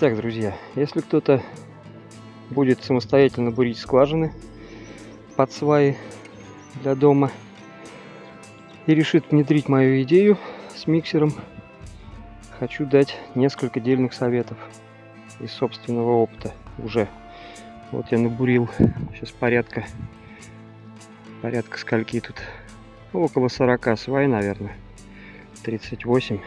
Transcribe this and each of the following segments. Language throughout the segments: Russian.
Так, друзья, если кто-то будет самостоятельно бурить скважины под сваи для дома и решит внедрить мою идею с миксером, хочу дать несколько дельных советов из собственного опыта уже. Вот я набурил сейчас порядка, порядка скольки тут, около 40 свай, наверное, 38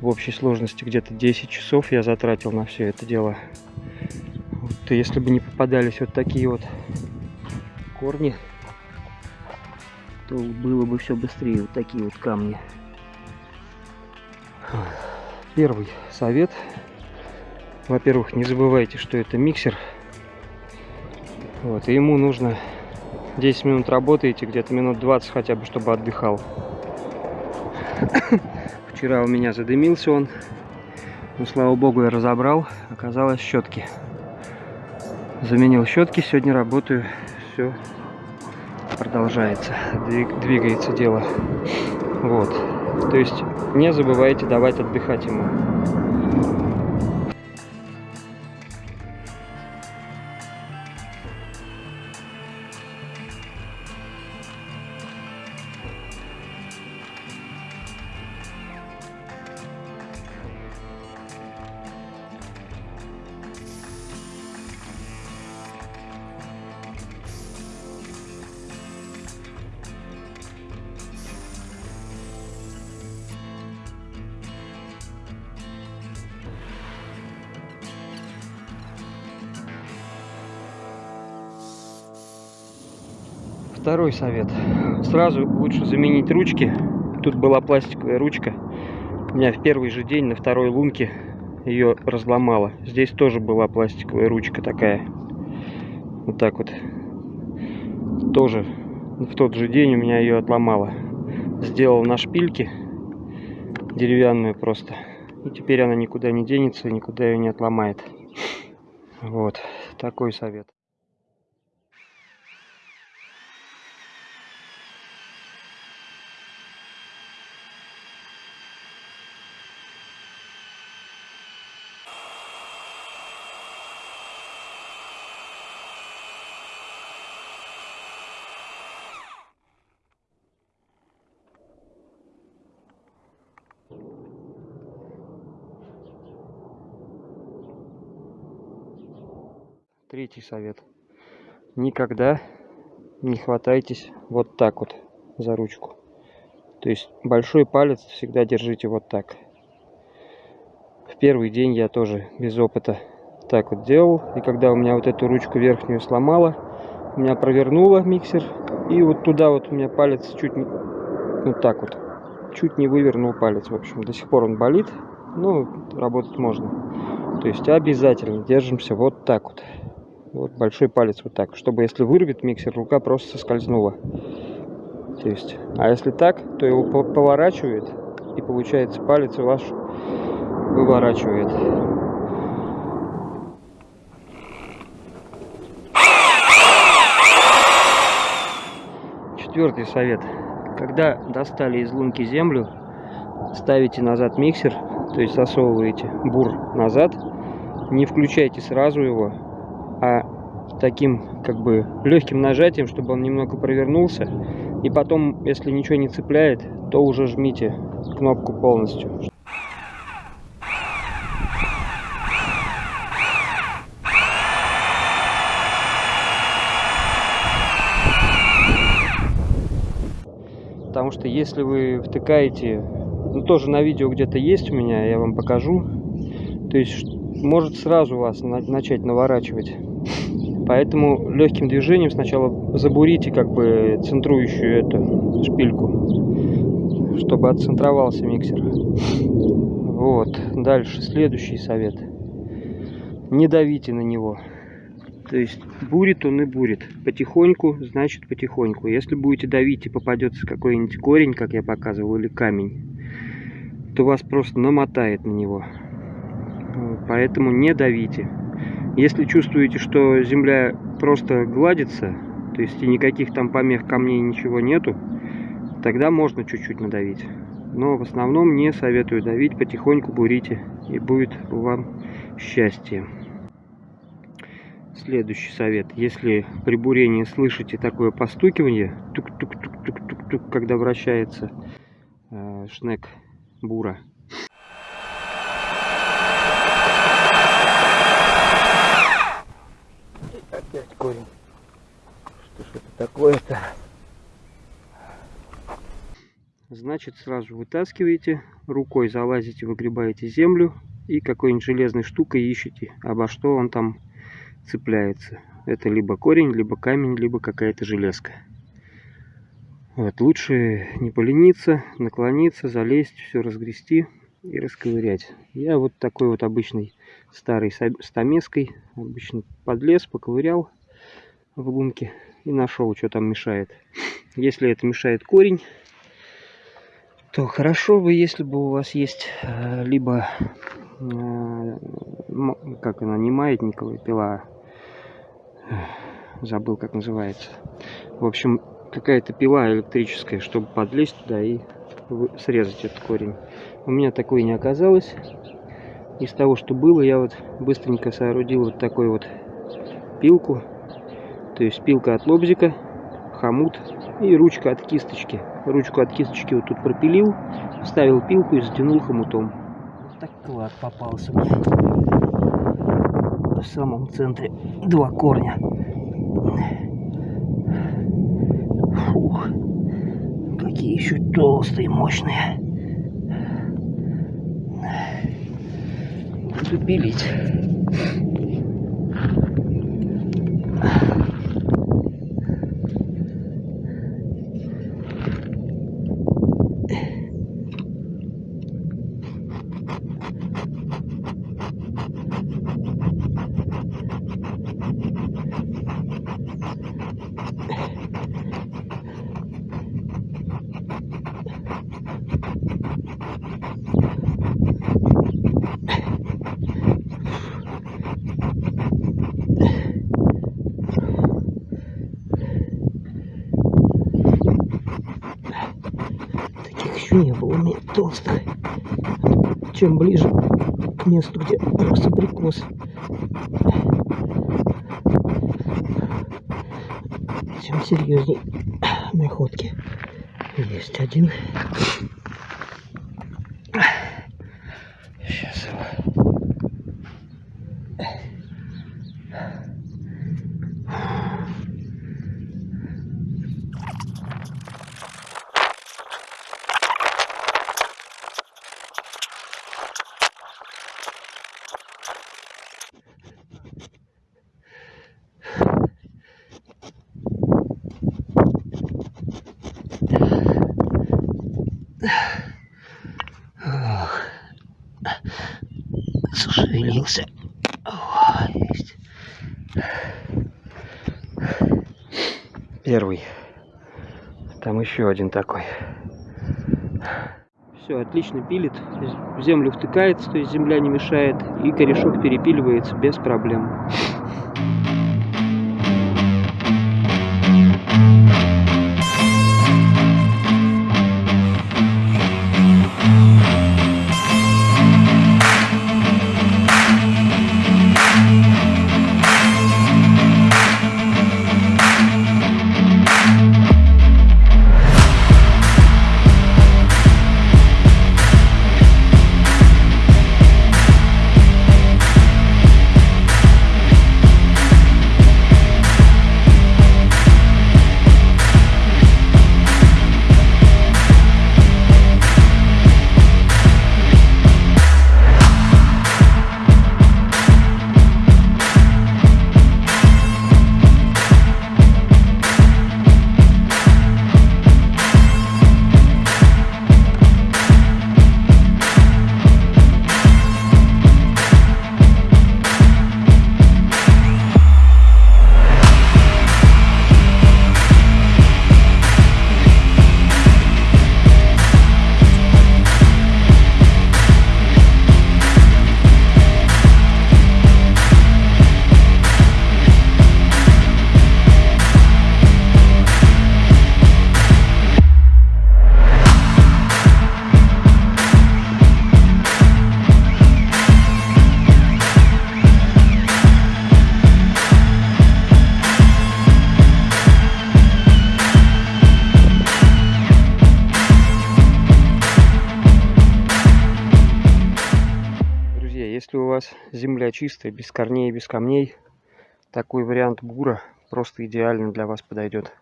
в общей сложности где-то 10 часов я затратил на все это дело. Вот, если бы не попадались вот такие вот корни, то было бы все быстрее. Вот такие вот камни. Первый совет. Во-первых, не забывайте, что это миксер. Вот, и ему нужно 10 минут работаете, где-то минут 20 хотя бы, чтобы отдыхал. Вчера у меня задымился он. Но, слава богу, я разобрал. Оказалось щетки. Заменил щетки. Сегодня работаю. Все продолжается. Двигается дело. Вот. То есть не забывайте давать отдыхать ему. Второй совет. Сразу лучше заменить ручки. Тут была пластиковая ручка. У меня в первый же день на второй лунке ее разломала. Здесь тоже была пластиковая ручка такая. Вот так вот. Тоже в тот же день у меня ее отломала. Сделал на шпильке. Деревянную просто. И теперь она никуда не денется, никуда ее не отломает. Вот. Такой совет. Третий совет. Никогда не хватайтесь вот так вот за ручку. То есть большой палец всегда держите вот так. В первый день я тоже без опыта так вот делал. И когда у меня вот эту ручку верхнюю сломала, у меня провернуло миксер. И вот туда вот у меня палец чуть не... Вот так вот. Чуть не вывернул палец. В общем, до сих пор он болит. Ну, работать можно. То есть обязательно держимся вот так вот вот большой палец вот так, чтобы если вырвет миксер, рука просто соскользнула. То есть, а если так, то его поворачивает, и получается палец ваш выворачивает. Четвертый совет. Когда достали из лунки землю, ставите назад миксер, то есть засовываете бур назад, не включайте сразу его, а таким как бы легким нажатием, чтобы он немного провернулся. И потом, если ничего не цепляет, то уже жмите кнопку полностью. Потому что если вы втыкаете, ну тоже на видео где-то есть у меня, я вам покажу. То есть может сразу вас начать наворачивать. Поэтому легким движением сначала забурите как бы центрующую эту шпильку, чтобы отцентровался миксер. Вот. Дальше следующий совет. Не давите на него. То есть бурит он и бурит. Потихоньку, значит потихоньку. Если будете давить и попадется какой-нибудь корень, как я показывал, или камень, то вас просто намотает на него. Поэтому не давите. Если чувствуете, что земля просто гладится, то есть и никаких там помех камней ничего нету, тогда можно чуть-чуть надавить. Но в основном не советую давить, потихоньку бурите, и будет вам счастье. Следующий совет. Если при бурении слышите такое постукивание, тук-тук-тук-тук-тук, когда вращается э, шнек бура, опять корень. Что ж это такое-то? Значит, сразу вытаскиваете, рукой залазите, выгребаете землю и какой-нибудь железной штукой ищете, обо что он там цепляется. Это либо корень, либо камень, либо какая-то железка. Вот, лучше не полениться, наклониться, залезть, все разгрести и расковырять. Я вот такой вот обычной старой стамеской обычно подлез, поковырял в лунке и нашел, что там мешает. Если это мешает корень, то хорошо бы, если бы у вас есть э, либо, э, как она, не маятниковая пила, забыл, как называется. В общем, какая-то пила электрическая, чтобы подлезть туда и срезать этот корень. У меня такой не оказалось. Из того, что было, я вот быстренько соорудил вот такой вот пилку. То есть пилка от лобзика, хомут и ручка от кисточки. Ручку от кисточки вот тут пропилил, вставил пилку и затянул хомутом. Вот так клад попался. В самом центре два корня. Фух. Какие еще толстые, мощные. Буду пилить. не толстых. Чем ближе к месту, где рос абрикос, тем серьезней находки. Есть один. Зашевелился. О, есть. Первый. Там еще один такой. Все, отлично пилит. В землю втыкается, то есть земля не мешает. И корешок перепиливается без проблем. Вас земля чистая, без корней, без камней, такой вариант бура просто идеально для вас подойдет.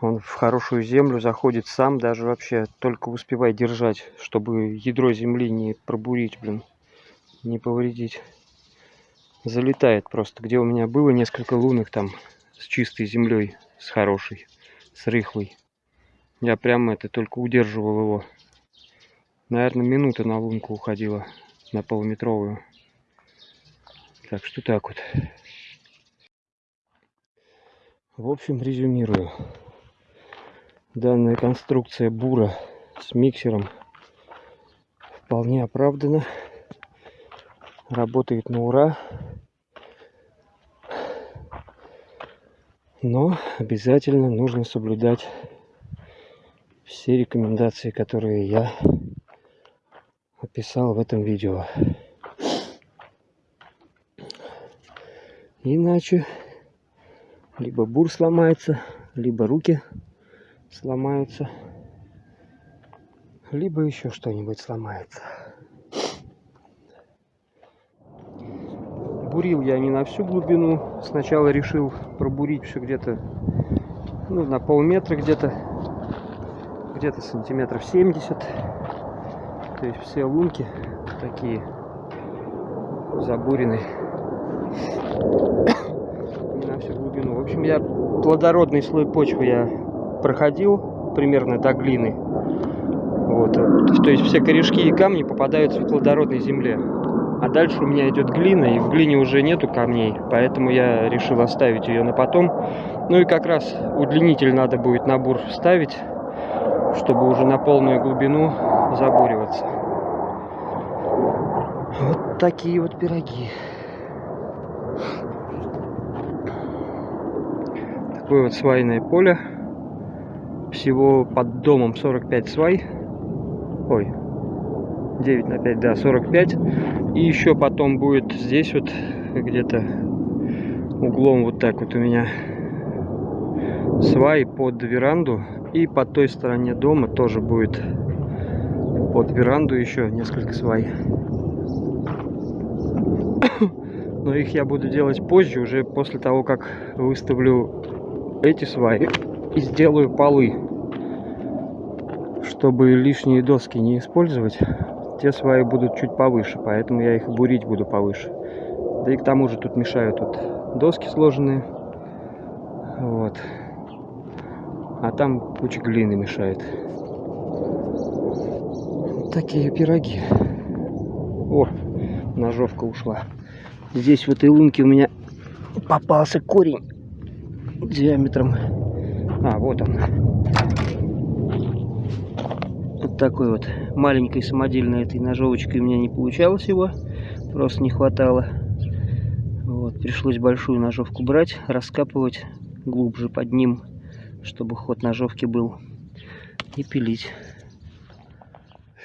Он в хорошую землю заходит сам, даже вообще только успевай держать, чтобы ядро земли не пробурить, блин, не повредить. Залетает просто. Где у меня было несколько лунок там с чистой землей, с хорошей, с рыхлой. Я прямо это только удерживал его. Наверное, минута на лунку уходила, на полуметровую. Так что так вот. В общем, резюмирую. Данная конструкция бура с миксером вполне оправдана. Работает на ура. Но обязательно нужно соблюдать все рекомендации, которые я описал в этом видео. Иначе либо бур сломается, либо руки сломаются, либо еще что-нибудь сломается. Бурил я не на всю глубину. Сначала решил пробурить все где-то ну, на полметра где-то где-то сантиметров 70 то есть все лунки такие забурены на всю глубину. В общем я плодородный слой почвы я проходил примерно до глины. Вот то есть все корешки и камни попадаются в плодородной земле. А дальше у меня идет глина и в глине уже нету камней поэтому я решил оставить ее на потом. Ну и как раз удлинитель надо будет на бур ставить чтобы уже на полную глубину забуриваться. Вот такие вот пироги. Такое вот свайное поле. Всего под домом 45 свай. Ой, 9 на 5, да, 45. И еще потом будет здесь вот где-то углом вот так вот у меня свай под веранду и по той стороне дома тоже будет под веранду еще несколько свай. Но их я буду делать позже, уже после того, как выставлю эти сваи и сделаю полы. Чтобы лишние доски не использовать, те сваи будут чуть повыше, поэтому я их бурить буду повыше. Да и к тому же тут мешают тут доски сложенные. Вот а там куча глины мешает. Такие пироги. О, ножовка ушла. Здесь в этой лунке у меня попался корень диаметром. А, вот он. Вот такой вот маленькой самодельной этой ножовочкой у меня не получалось его. Просто не хватало. Вот, пришлось большую ножовку брать, раскапывать глубже под ним чтобы ход ножовки был, и пилить.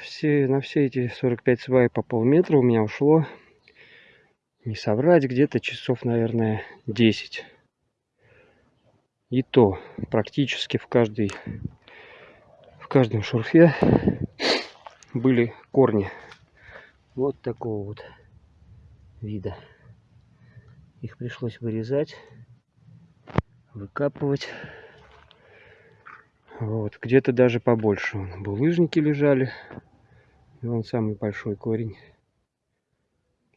Все, на все эти 45 свай по полметра у меня ушло, не соврать, где-то часов, наверное, 10. И то практически в каждой в каждом шурфе были корни вот такого вот вида. Их пришлось вырезать, выкапывать. Вот, где-то даже побольше. Булыжники лежали. И вон самый большой корень.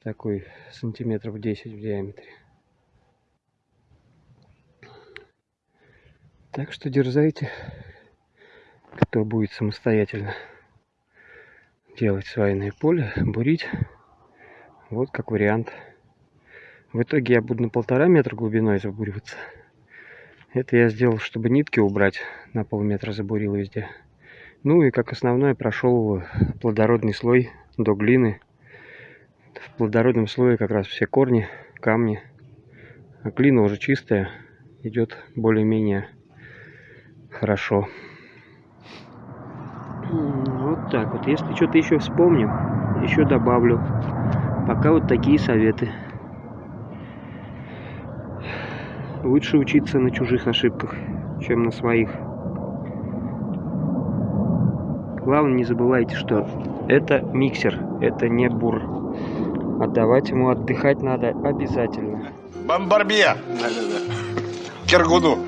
Такой сантиметров 10 в диаметре. Так что дерзайте, кто будет самостоятельно делать свайное поле, бурить. Вот как вариант. В итоге я буду на полтора метра глубиной забуриваться. Это я сделал, чтобы нитки убрать. На полметра забурил везде. Ну и как основное прошел плодородный слой до глины. В плодородном слое как раз все корни, камни. А глина уже чистая. Идет более-менее хорошо. Вот так вот. Если что-то еще вспомню, еще добавлю. Пока вот такие советы. Лучше учиться на чужих ошибках, чем на своих. Главное, не забывайте, что это миксер, это не бур. Отдавать ему отдыхать надо обязательно. Бомбарбье. Да-да-да. Киргуну.